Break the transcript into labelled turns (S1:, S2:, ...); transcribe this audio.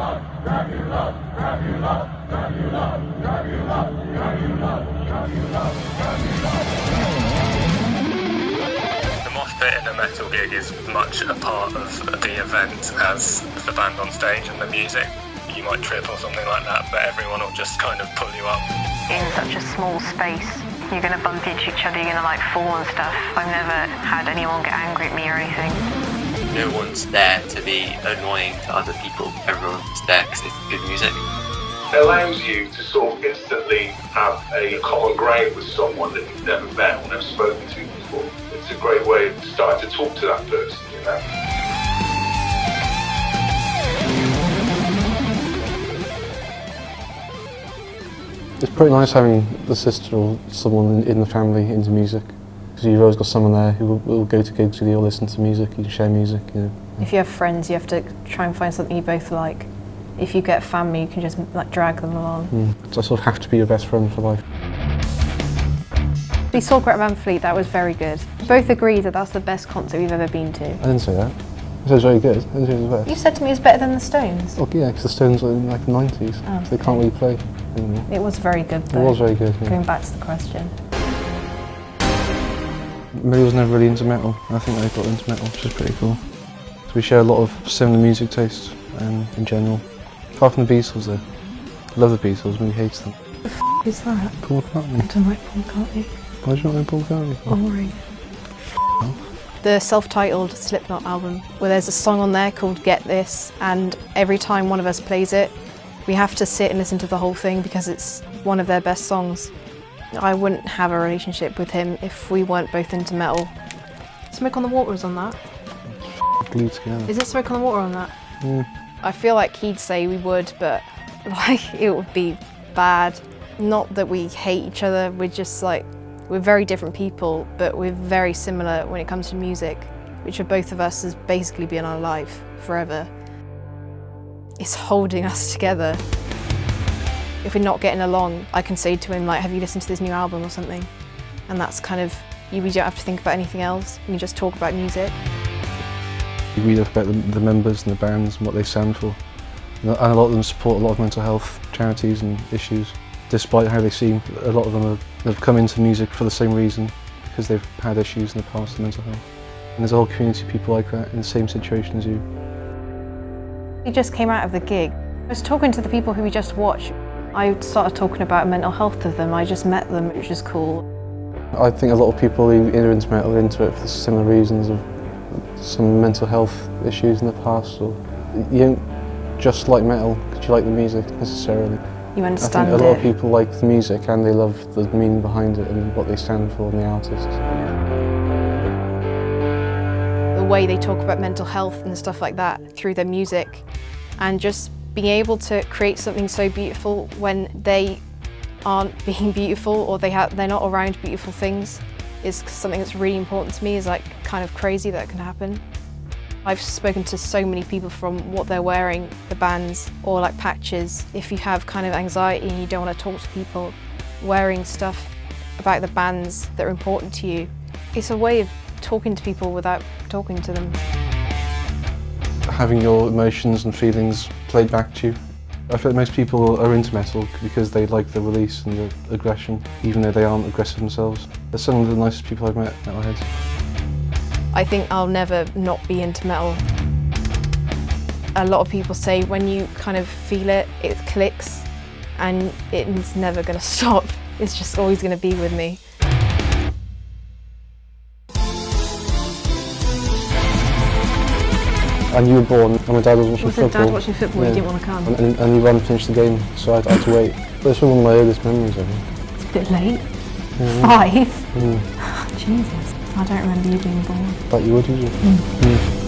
S1: The mosh pit in a metal gig is much a part of the event as the band on stage and the music. You might trip or something like that, but everyone will just kind of pull you up.
S2: in such a small space. You're going to bump into each other, you're going to like fall and stuff. I've never had anyone get angry at me or anything.
S3: No one's there to be annoying to other people. Everyone's there because it's good music.
S4: It allows you to sort of instantly have a common ground with someone that you've never met or never spoken to before. It's a great way of starting to talk to that person, you know.
S5: It's pretty nice having the sister or someone in, in the family into music. Because you've always got someone there who will, will go to gigs with you or listen to music, you can share music, you know.
S6: If you have friends, you have to try and find something you both like. If you get family, you can just like drag them along.
S5: Mm. So I sort of have to be your best friend for life.
S6: We saw Greta Van Fleet, that was very good. Both agreed that that's the best concert we've ever been to.
S5: I didn't say that. I said it was very good. I didn't it was
S6: You said to me it's better than the Stones.
S5: Oh yeah, because the Stones were in like the 90s.
S6: Oh,
S5: so they can't really play anymore.
S6: It was very good
S5: It was very good. Yeah.
S6: Going back to the question.
S5: Millie was never really into metal. I think I got into metal, which is pretty cool. So we share a lot of similar music tastes um, in general. Apart from the Beatles though. I love the Beatles, Millie hates them.
S6: Who's that?
S5: Paul McCartney.
S6: don't like Paul McCartney.
S5: Why do you not like Paul McCartney?
S6: Boring. The self-titled Slipknot album, where there's a song on there called Get This, and every time one of us plays it, we have to sit and listen to the whole thing because it's one of their best songs. I wouldn't have a relationship with him if we weren't both into metal. Smoke on the Water is on that.
S5: Glued together.
S6: Is it Smoke on the Water on that?
S5: Mm.
S6: I feel like he'd say we would, but like it would be bad. Not that we hate each other, we're just like, we're very different people, but we're very similar when it comes to music, which for both of us has basically been our life forever. It's holding us together. If we're not getting along, I can say to him like, have you listened to this new album or something? And that's kind of, you, we don't have to think about anything else, we can just talk about music.
S5: You read about the, the members and the bands and what they stand for. And a lot of them support a lot of mental health charities and issues. Despite how they seem, a lot of them have, have come into music for the same reason, because they've had issues in the past with mental health. And there's a whole community of people like that in the same situation as you.
S6: We just came out of the gig. I was talking to the people who we just watched. I started talking about mental health to them. I just met them, which is cool.
S5: I think a lot of people who are into metal into it for similar reasons of some mental health issues in the past. Or you don't just like metal because you like the music necessarily.
S6: You
S5: I
S6: understand
S5: think a lot
S6: it.
S5: of people like the music and they love the meaning behind it and what they stand for and the artists.
S6: the way they talk about mental health and stuff like that through their music and just being able to create something so beautiful when they aren't being beautiful or they have they're not around beautiful things is something that's really important to me is like kind of crazy that can happen. I've spoken to so many people from what they're wearing, the bands or like patches. If you have kind of anxiety and you don't want to talk to people, wearing stuff about the bands that are important to you, it's a way of talking to people without talking to them.
S5: Having your emotions and feelings played back to you. I feel most people are into metal because they like the release and the aggression, even though they aren't aggressive themselves. They're some of the nicest people I've met, metalheads.
S6: I think I'll never not be into metal. A lot of people say when you kind of feel it, it clicks and it's never going to stop. It's just always going to be with me.
S5: And you were born and my dad was watching
S6: Was
S5: football.
S6: dad watching football? He didn't want to come.
S5: And, and, and he ran and finished the game, so I had, I had to wait. But it's one of my earliest memories of it.
S6: It's a bit late. Five?
S5: Mm.
S6: Jesus. I don't remember you being born.
S5: But you would, did you? Mm.